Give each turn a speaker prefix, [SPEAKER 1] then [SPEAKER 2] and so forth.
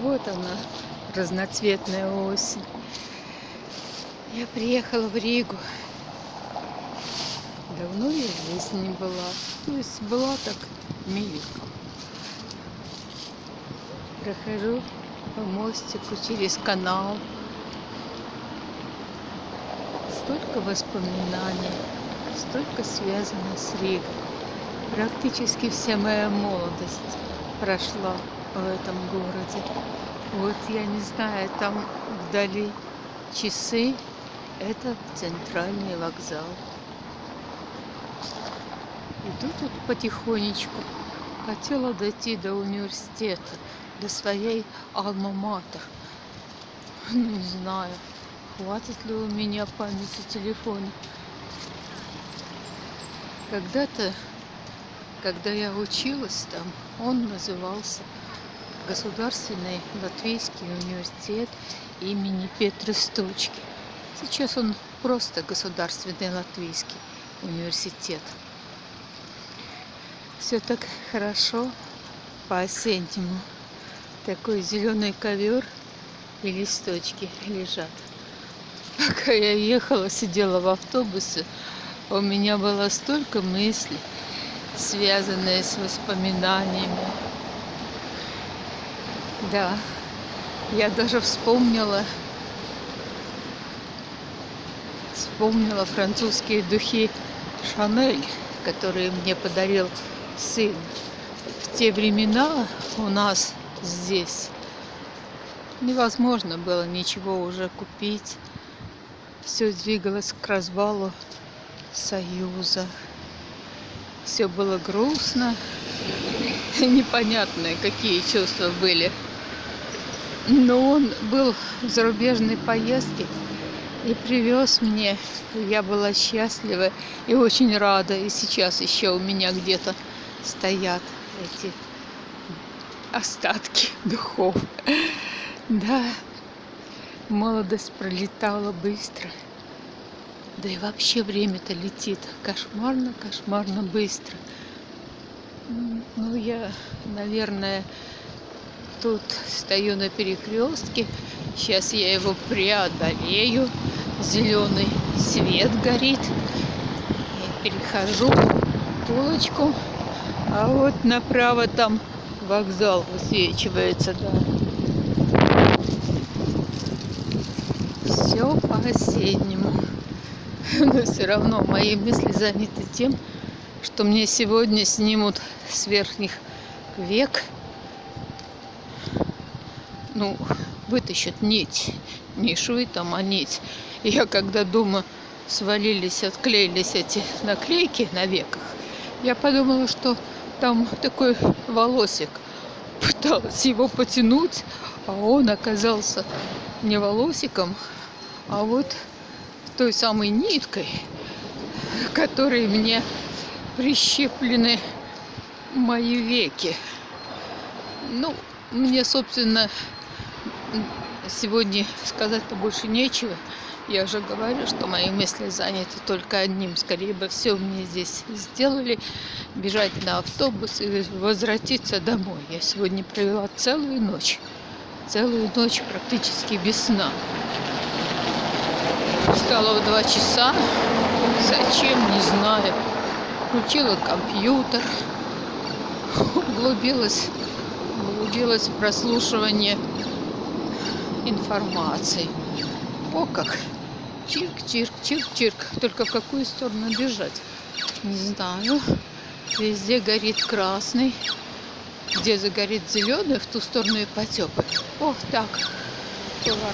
[SPEAKER 1] Вот она, разноцветная осень. Я приехала в Ригу. Давно я здесь не была. То есть была так мельком. Прохожу по мостику через канал. Столько воспоминаний, столько связано с Ригой. Практически вся моя молодость прошла в этом городе. Вот я не знаю, там вдали часы. Это центральный вокзал. Иду тут потихонечку. Хотела дойти до университета, до своей алма-матер. Ну, не знаю, хватит ли у меня памяти телефона. Когда-то, когда я училась там, он назывался Государственный Латвийский университет имени Петры Стучки. Сейчас он просто Государственный Латвийский университет. Все так хорошо по-осеннему. Такой зеленый ковер и листочки лежат. Пока я ехала, сидела в автобусе, у меня было столько мыслей, связанные с воспоминаниями, да, я даже вспомнила, вспомнила французские духи Шанель, которые мне подарил сын. В те времена у нас здесь невозможно было ничего уже купить. Все двигалось к развалу Союза. Все было грустно, непонятные какие чувства были но он был в зарубежной поездке и привез мне. Я была счастлива и очень рада. И сейчас еще у меня где-то стоят эти остатки духов. Да, молодость пролетала быстро. Да и вообще время-то летит кошмарно, кошмарно быстро. Ну, я, наверное, тут стою на перекрестке. Сейчас я его преодолею. Зеленый свет горит. Я перехожу полочку. А вот направо там вокзал высвечивается, да. Все по-осеннему. Но все равно мои мысли заняты тем, что мне сегодня снимут с верхних век ну, вытащат нить, не швы там, а нить. Я когда дома свалились, отклеились эти наклейки на веках, я подумала, что там такой волосик. Пыталась его потянуть, а он оказался не волосиком, а вот той самой ниткой, которой мне прищеплены мои веки. Ну, мне, собственно, сегодня сказать-то больше нечего. Я уже говорю, что мои мысли заняты только одним. Скорее бы все мне здесь сделали. Бежать на автобус и возвратиться домой. Я сегодня провела целую ночь. Целую ночь практически без сна. Встала в два часа. Зачем, не знаю. Включила компьютер. Углубилась, углубилась в прослушивание информации. О как! Чирк, чирк, чирк, чирк. Только в какую сторону бежать? Не знаю. Везде горит красный. Где загорит зеленый, в ту сторону и потек. Ох, так. Поворачиваю.